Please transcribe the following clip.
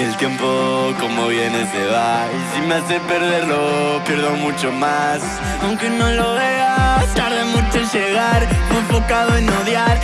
el tiempo como viene se va. Y si me hace perderlo, pierdo mucho más. Aunque no lo veas, tarde mucho en llegar. Fue enfocado en odiar,